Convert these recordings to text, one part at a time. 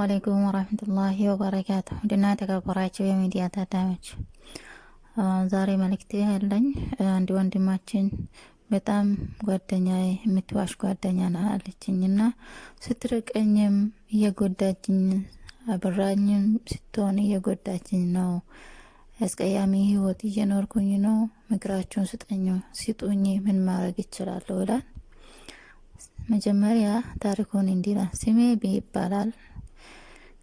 አለይኩም ወራህመቱላሂ ወበረካቱ ውድና የተከበራችሁ የሚዲያ ታዳሚዎች ዛሬ መልእክቴ ያለኝ አንድ ወንድማችን በጣም ጓደኛ የምትዋሽ ጓደኛ አለችኝ እና ስትርቀኝም እየጎዳችኝ አብራኝም ስትሆን እየጎዳችኝ ነው። አስቀያሚ ህይወት እየኖርኩኝ ነው። ምክራችሁን ስጠኝ ሲጡኝ ምን ማድረግ ይችላለሁ ይላል። መጀመሪያ ታሪኩን እንዲላ ስሜ ቢ ይባላል።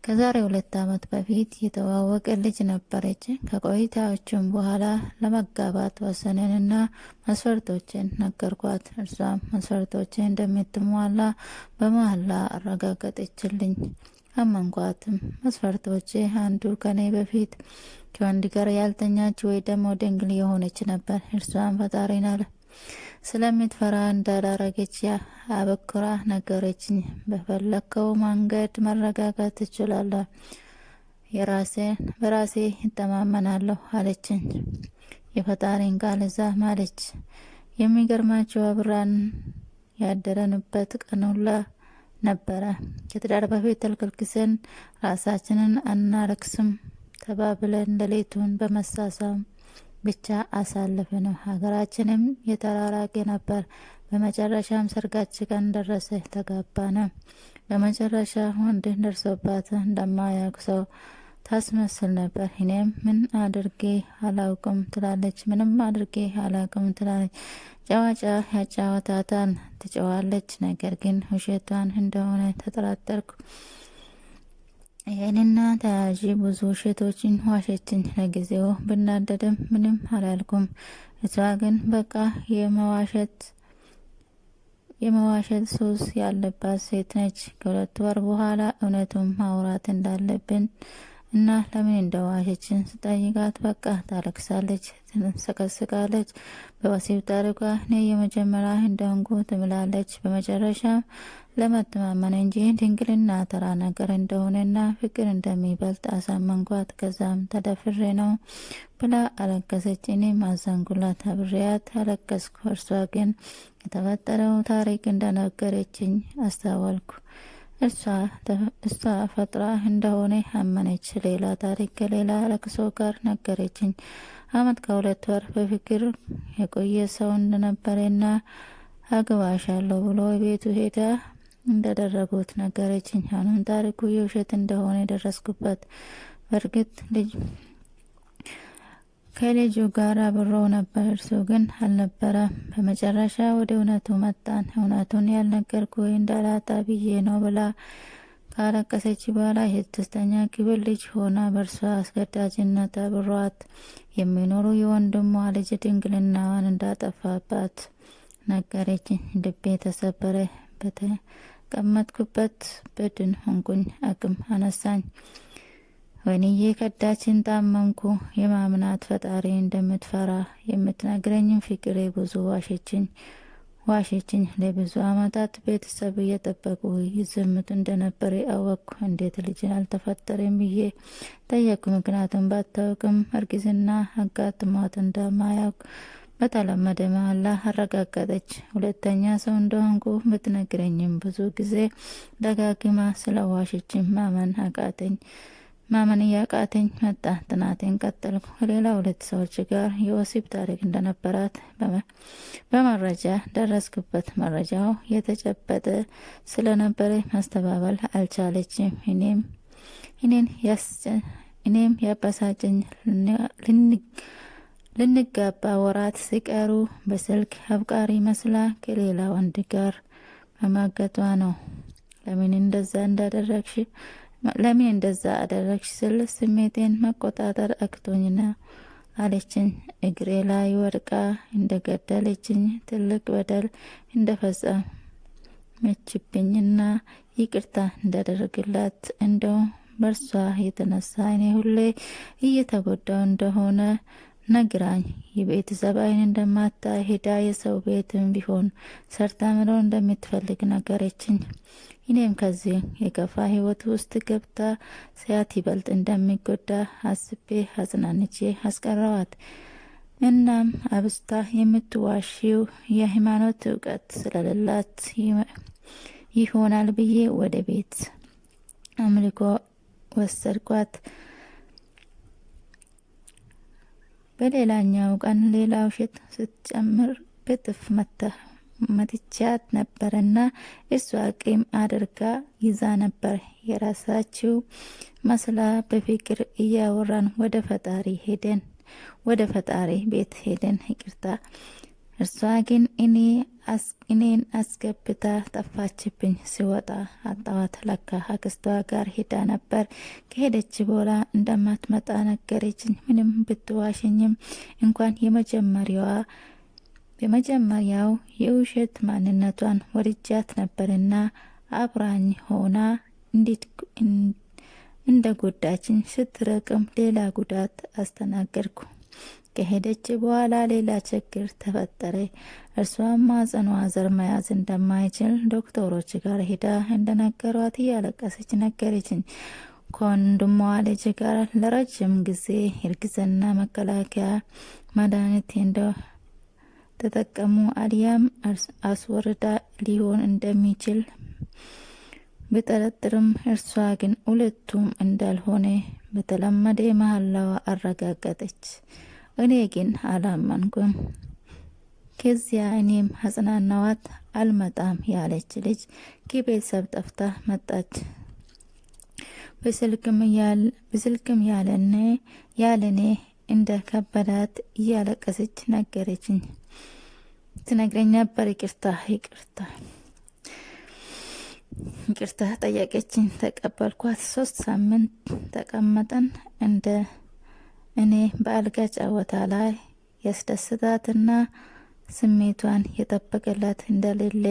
ከዛሬ ሁለት ዓመት በፊት የተዋወቀ ልጅ ነበረች። ከቆይታዎችም በኋላ ለመጋባት ወሰነንና መስፈርቶችን ነገርኳት። እርሷም መስፈርቶችን እንደምትሟላ በመሀላ አረጋገጠችልኝ። አመንኳትም። መስፈርቶች አንዱ ከኔ በፊት ከወንድ ጋር ያልተኛች ወይ ደግሞ ድንግል የሆነች ነበር። እርሷም ፈጣሪን አለ ስለምትፈራ እንዳላረገች አበክራ ነገረችኝ። በፈለከው መንገድ መረጋጋት ትችላለህ፣ የራሴን በራሴ ይተማመናለሁ አለችኝ። የፈጣሪን ቃል እዛ ማለች። የሚገርማቸው አብራን ያደረንበት ቀኑላ ነበረ። ከትዳር በፊት ተልከልክሰን ራሳችንን አናረክስም ተባብለን ሌሊቱን በመሳሳም ብቻ አሳልፍ ነው። ሀገራችንም የተራራቀ ነበር። በመጨረሻም ሰርጋችን ቀን ደረሰ፣ ተጋባ ነው። በመጨረሻ ወንድ ደርሶባት እንደማያውቅ ሰው ታስመስል ነበር። እኔም ምን አድርጌ አላውቅም ትላለች፣ ምንም አድርጌ አላውቅም ትላለች። ጨዋጫ ያጫወታታን ትጨዋለች። ነገር ግን ውሸቷን እንደሆነ ተጠራጠርኩ። ይህንና ተያያዥ ብዙ ውሸቶችን ዋሸችኝ። ለጊዜው ብናደድም ምንም አላልኩም። እሷ ግን በቃ የመዋሸት የመዋሸት ሱስ ያለባት ሴት ነች። ከሁለት ወር በኋላ እውነቱን ማውራት እንዳለብን እና ለምን እንደዋሸችን ስጠይቃት በቃ ታለቅሳለች፣ ትንሰቀስቃለች። በወሲብ ታሪኳ እኔ የመጀመሪያ እንደሆንኩ ትምላለች። በመጨረሻም ለመተማመን እንጂ ድንግልና ተራ ነገር እንደሆነና ፍቅር እንደሚበልጥ አሳመንኳት። ከዛም ተደፍሬ ነው ብላ አለቀሰች። እኔም አዘንኩላት፣ አብሬያት አለቀስኩ። እርሷ ግን የተፈጠረው ታሪክ እንደነገረችኝ አስታወልኩ። እሷ ፈጥራ እንደሆነ አመነች። ሌላ ታሪክ ከሌላ ለቅሶ ጋር ነገረችኝ። አመት ከሁለት ወር በፍቅር የቆየ ሰው እንደነበረና አግባሻለሁ ብሎ ቤቱ ሄዳ እንደደረጉት ነገረችኝ። አሁንም ታሪኩ የውሸት እንደሆነ የደረስኩበት። በእርግጥ ልጅ ከልጁ ጋር አብሮ ነበር፣ እርሱ ግን አልነበረም። በመጨረሻ ወደ እውነቱ መጣን። እውነቱን ያልነገርኩ እንዳላጣ ብዬ ነው ብላ ካለቀሰች በኋላ የስድስተኛ ክፍል ልጅ ሆና በእርሷ አስገዳጅነት አብሯት የሚኖሩ የወንድሟ ልጅ ድንግልናዋን እንዳጠፋባት ነገረችኝ። ልቤ ተሰበረ። በተቀመጥኩበት በድን ሆንኩኝ። አቅም አነሳኝ። ወይንዬ ከዳችን ታመምኩ። የማምናት ፈጣሪ እንደምትፈራ የምትነግረኝም ፍቅሬ ብዙ ዋሸችኝ ዋሸችኝ። ለብዙ አመታት ቤተሰብ እየጠበቁ ይዝምት እንደነበር አወቅኩ። እንዴት ልጅን አልተፈጠረም ብዬ ጠየቅኩ። ምክንያቱም ባታውቅም እርግዝና አጋጥሟት እንደማያውቅ በተለመደ መሀላ አረጋገጠች። ሁለተኛ ሰው እንደሆንኩ ብትነግረኝም ብዙ ጊዜ ደጋግማ ስለ ዋሸችኝ ማመን አቃተኝ ማመን እያቃተኝ መጣ። ጥናቴን ቀጠልኩ። ከሌላ ሁለት ሰዎች ጋር የወሲብ ታሪክ እንደነበራት በመረጃ ደረስኩበት። መረጃው የተጨበጠ ስለነበረ ማስተባበል አልቻለችም። እኔም እኔም ያበሳጨኝ ልንጋባ ወራት ሲቀሩ በስልክ አፍቃሪ መስላ ከሌላ ወንድ ጋር በማገቷ ነው። ለምን እንደዛ እንዳደረግሽ ለምን እንደዛ አደረግሽ ስል ስሜቴን መቆጣጠር አቅቶኝና አለችኝ። እግሬ ላይ ወድቃ እንደገደለችኝ ትልቅ በደል እንደፈጸመችብኝና ይቅርታ እንዳደረግላት እንደውም በእርሷ የተነሳ እኔ ሁሌ እየተጎዳው እንደሆነ ነግራኝ የቤተሰብ አይን እንደማታ ሄዳ የሰው ቤትም ቢሆን ሰርታ መኖር እንደምትፈልግ ነገረችኝ። እኔም ከዚህ የከፋ ህይወት ውስጥ ገብታ ሲያት ይበልጥ እንደሚጎዳ አስቤ አጽናንቼ አስቀረዋት። እናም አብስታ የምትዋሽው የሃይማኖት እውቀት ስለሌላት ይሆናል ብዬ ወደ ቤት አምልኮ ወሰድኳት። በሌላኛው ቀን ሌላ ውሸት ስትጨምር በጥፍ መትቻት ነበርና እሷ ቂም አድርጋ ይዛ ነበር። የራሳችው መስላ በፍቅር እያወራን ወደ ፈጣሪ ሄደን ወደ ፈጣሪ ቤት ሄደን ይቅርታ እርሷ ግን እኔ እኔን አስገብታ ጠፋችብኝ። ሲወጣ አጣዋት። ለካ አክስቷ ጋር ሄዳ ነበር። ከሄደች በኋላ እንደማትመጣ ነገረችኝ። ምንም ብትዋሽኝም እንኳን የመጀመሪያዋ የመጀመሪያው የውሸት ማንነቷን ወድጃት ነበርና አብራኝ ሆና እንዴት እንደ ጎዳችኝ ስትረቅም ሌላ ጉዳት አስተናገድኩ። ከሄደች በኋላ ሌላ ችግር ተፈጠረ። እርሷም ማጸኗ ዘር መያዝ እንደማይችል ዶክተሮች ጋር ሄዳ እንደነገሯት እያለቀሰች ነገረችኝ። ከወንድሟ ልጅ ጋር ለረጅም ጊዜ እርግዝና መከላከያ መድኃኒት እንደ ተጠቀሙ አሊያም አስወርዳ ሊሆን እንደሚችል ብጠረጥርም እርሷ ግን ሁለቱም እንዳልሆነ በተለመደ መሀላዋ አረጋገጠች። እኔ ግን አላመንኩም። ከዚያ እኔም አጽናናዋት። አልመጣም ያለች ልጅ ከቤተሰብ ጠፍታ መጣች። በስልክም ያለኔ ያለኔ እንደ ከበዳት እያለቀሰች ነገረችኝ ትነግረኝ ነበር። ይቅርታ ይቅርታ ይቅርታ ጠየቀችኝ። ተቀበልኳት። ሶስት ሳምንት ተቀመጠን። እንደ እኔ በአልጋ ጨዋታ ላይ ያስደስታትና ስሜቷን የጠበቀላት እንደሌለ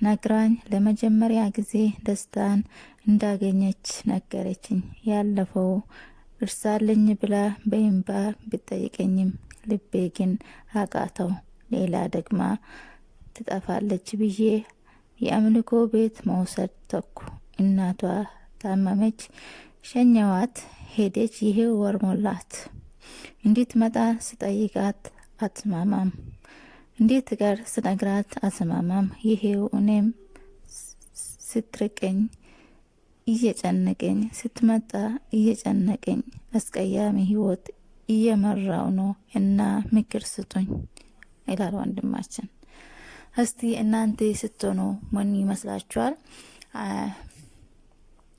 ነግራኝ ለመጀመሪያ ጊዜ ደስታን እንዳገኘች ነገረችኝ። ያለፈው እርሳልኝ ብላ በእንባ ብጠይቀኝም ልቤ ግን አቃተው። ሌላ ደግማ ትጠፋለች ብዬ የአምልኮ ቤት መውሰድ ተኩ። እናቷ ታመመች፣ ሸኘዋት፣ ሄደች። ይሄ ወር ሞላት። እንድትመጣ ስጠይቃት አትስማማም። እንዴት ጋር ስነግራት አትስማማም። ይሄው እኔም ስትርቀኝ እየጨነቀኝ ስትመጣ እየጨነቀኝ አስቀያሚ ህይወት እየመራው ነው እና ምክር ስጡኝ ይላል ወንድማችን። እስቲ እናንተ ስትሆኑ ምን ይመስላችኋል?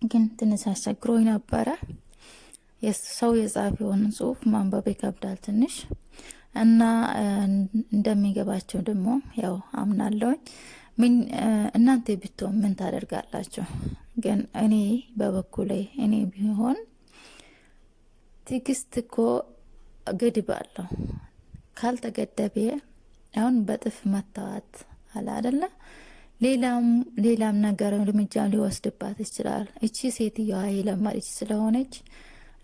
ግን ትንሽ አስቸግሮኝ ነበረ። ሰው የጻፈውን ጽሁፍ ማንበብ ይከብዳል ትንሽ እና እንደሚገባቸው ደግሞ ያው አምናለሁኝ። ምን እናንተ ብትሆን ምን ታደርጋላችሁ? ግን እኔ በበኩሌ እኔ ቢሆን ትዕግስት እኮ ገድብ አለው። ካልተገደበ አሁን በጥፍ መታዋት አለ አደለ? ሌላም ሌላም ነገር እርምጃ ሊወስድባት ይችላል። እቺ ሴትዮዋ የለመደች ስለሆነች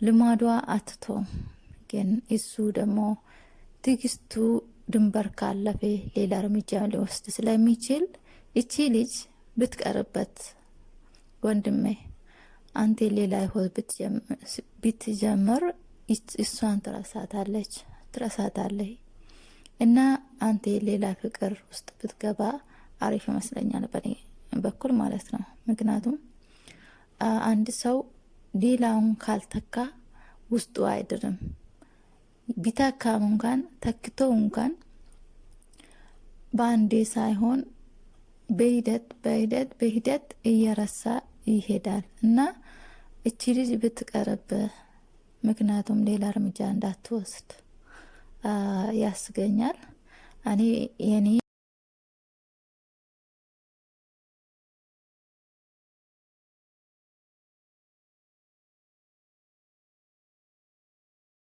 ልማዷ አትቶ ግን እሱ ደግሞ ትዕግስቱ ድንበር ካለፈ ሌላ እርምጃ ሊወስድ ስለሚችል እቺ ልጅ ብትቀርበት ወንድሜ አንተ ሌላ ህይወት ብትጀምር እሷን ትረሳታለች። ትረሳታለች። እና አንተ ሌላ ፍቅር ውስጥ ብትገባ አሪፍ ይመስለኛል፣ በኔ በኩል ማለት ነው። ምክንያቱም አንድ ሰው ሌላውን ካልተካ ውስጡ አይድርም። ቢታካም እንኳን ተክቶ እንኳን በአንዴ ሳይሆን በሂደት በሂደት በሂደት እየረሳ ይሄዳል እና እቺ ልጅ ብትቀርብ ምክንያቱም ሌላ እርምጃ እንዳትወስድ ያስገኛል። እኔ የኔ